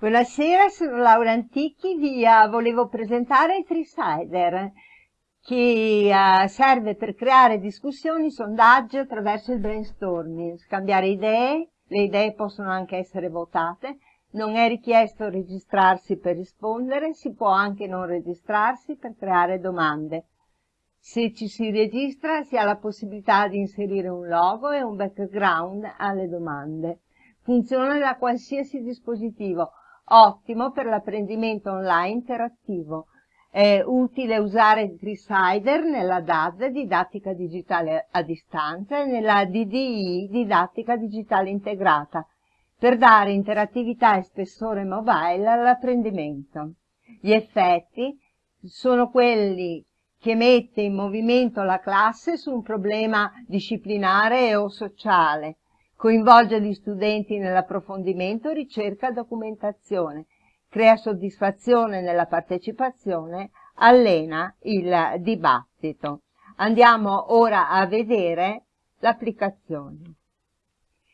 Buonasera, sono Laura Antichi, vi uh, volevo presentare il Treesider che uh, serve per creare discussioni, sondaggi attraverso il brainstorming, scambiare idee, le idee possono anche essere votate, non è richiesto registrarsi per rispondere, si può anche non registrarsi per creare domande. Se ci si registra si ha la possibilità di inserire un logo e un background alle domande. Funziona da qualsiasi dispositivo, ottimo per l'apprendimento online interattivo. È utile usare il Treesider nella DAD, didattica digitale a distanza, e nella DDI, didattica digitale integrata, per dare interattività e spessore mobile all'apprendimento. Gli effetti sono quelli che mette in movimento la classe su un problema disciplinare o sociale, coinvolge gli studenti nell'approfondimento, ricerca, documentazione, crea soddisfazione nella partecipazione, allena il dibattito. Andiamo ora a vedere l'applicazione.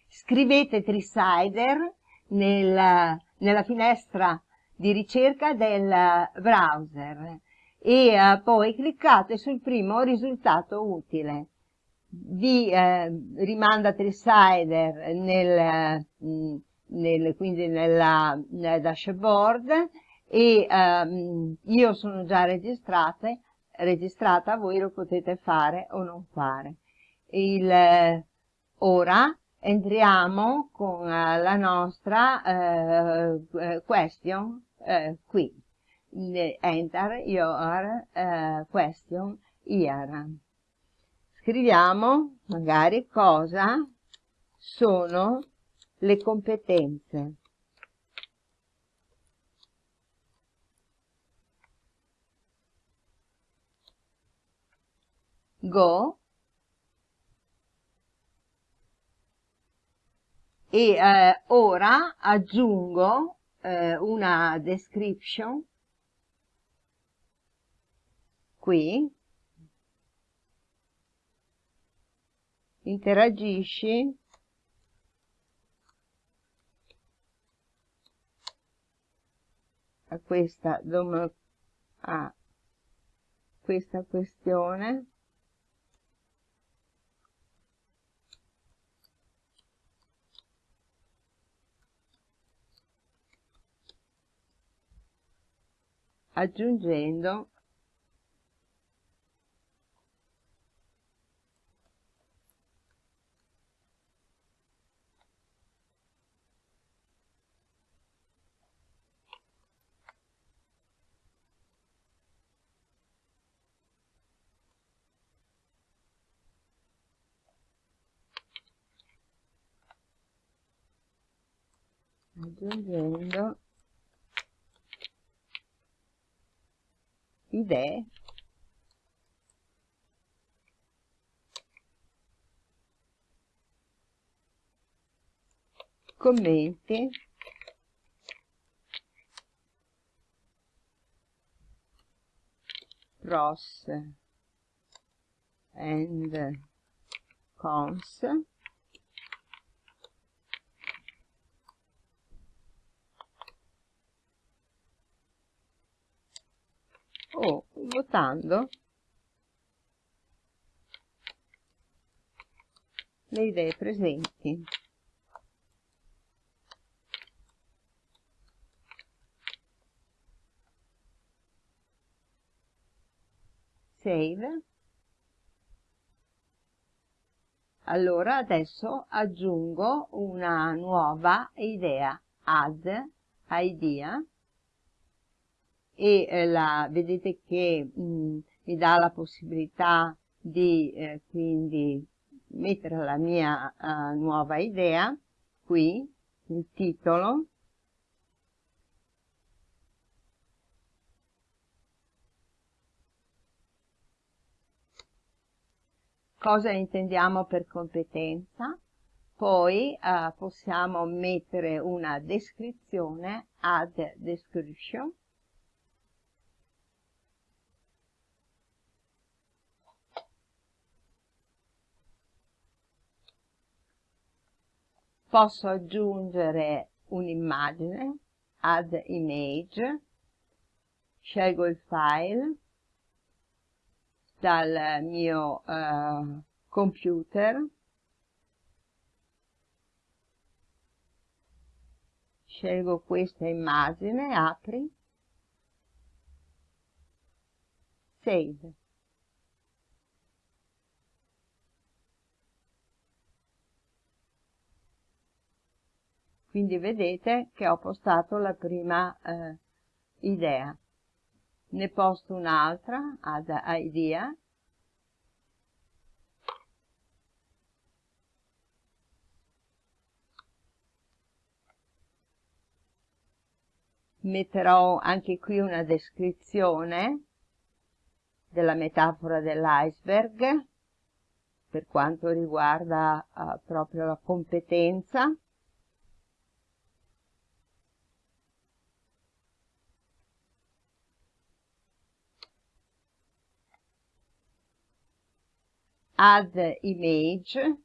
Scrivete Trisider nel, nella finestra di ricerca del browser e uh, poi cliccate sul primo risultato utile vi eh, rimanda Trisider nel, nel, quindi nella, nel dashboard e ehm, io sono già registrata, registrata, voi lo potete fare o non fare. Il, ora entriamo con eh, la nostra eh, eh question eh, qui. Enter your question here scriviamo magari cosa sono le competenze. Go e eh, ora aggiungo eh, una description qui interagisci. A questa, a questa questione. Aggiungendo aggiungendo idee. Commenti. Pros and cons o votando le idee presenti. Save. Allora adesso aggiungo una nuova idea, add idea e eh, la, vedete che mh, mm, mi dà la possibilità di eh, quindi mettere la mia uh, nuova idea qui, il titolo, cosa intendiamo per competenza, poi uh, possiamo mettere una descrizione, add description, posso aggiungere un'immagine, add image, scelgo il file dal mio uh, computer, scelgo questa immagine, apri, save. Quindi vedete che ho postato la prima eh, idea. Ne posto un'altra, ad idea, metterò anche qui una descrizione della metafora dell'iceberg per quanto riguarda uh, proprio la competenza add image,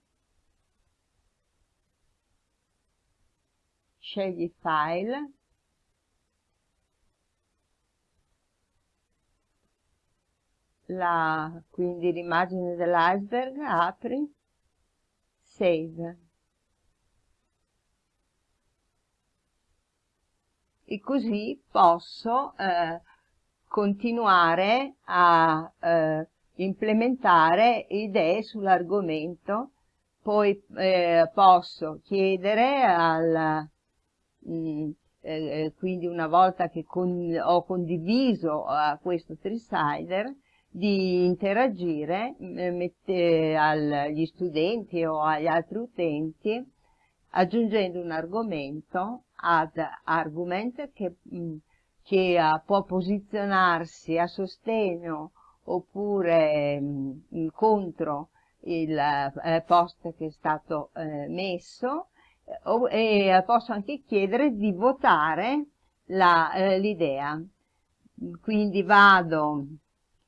scegli file, la, quindi l'immagine dell'iceberg, apri, save. E così posso eh, continuare a eh, implementare idee sull'argomento, poi eh, posso chiedere al, mh, mm, eh, eh, quindi una volta che con, ho condiviso uh, questo Trisider, di interagire eh, mette, agli studenti o agli altri utenti aggiungendo un argomento ad argument che, mh, mm, che uh, può posizionarsi a sostegno oppure mh, contro il eh, post che è stato eh, messo eh, e posso anche chiedere di votare eh, l'idea. Quindi vado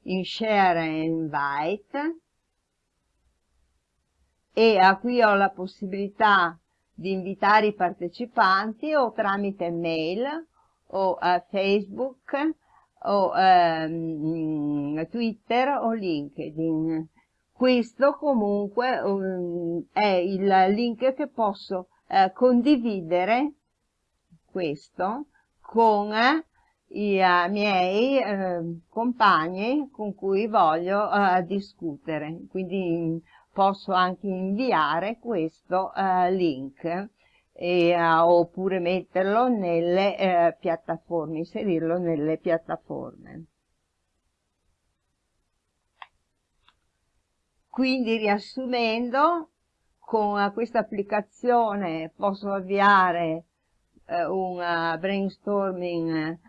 in Share and Invite e a qui ho la possibilità di invitare i partecipanti o tramite mail o Facebook o ehm, Twitter o LinkedIn. Questo comunque um, è il link che posso eh, condividere questo con eh, i uh, miei eh, compagni con cui voglio uh, discutere. Quindi posso anche inviare questo uh, link e, uh, oppure metterlo nelle eh, piattaforme, inserirlo nelle piattaforme. Quindi riassumendo, con questa applicazione posso avviare eh, un uh, brainstorming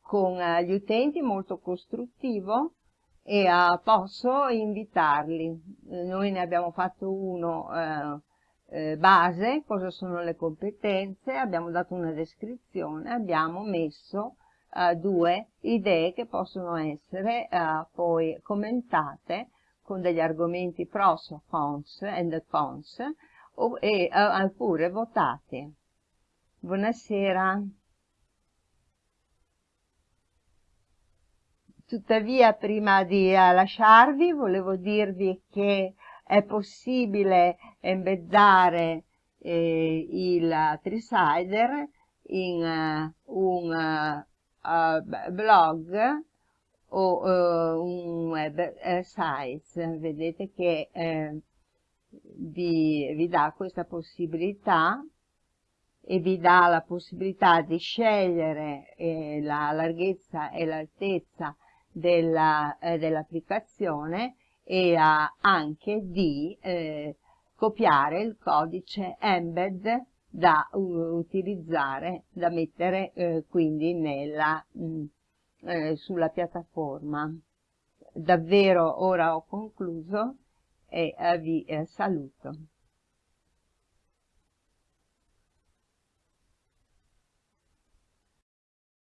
con uh, gli utenti molto costruttivo e uh, posso invitarli. Noi ne abbiamo fatto uno eh, base, cosa sono le competenze, abbiamo dato una descrizione, abbiamo messo eh, due idee che possono essere eh, poi commentate con degli argomenti pros cons and cons o, e oppure votate. Buonasera. Tuttavia, prima di uh, lasciarvi, volevo dirvi che è possibile embeddare eh, il Trisider in uh, un uh, blog o uh, un website. Vedete che eh, vi, vi dà questa possibilità e vi dà la possibilità di scegliere eh, la larghezza e l'altezza dell'applicazione dell e anche di eh, copiare il codice embed da utilizzare, da mettere eh, quindi nella, mh, mm, eh, sulla piattaforma. Davvero ora ho concluso e eh, vi eh, saluto.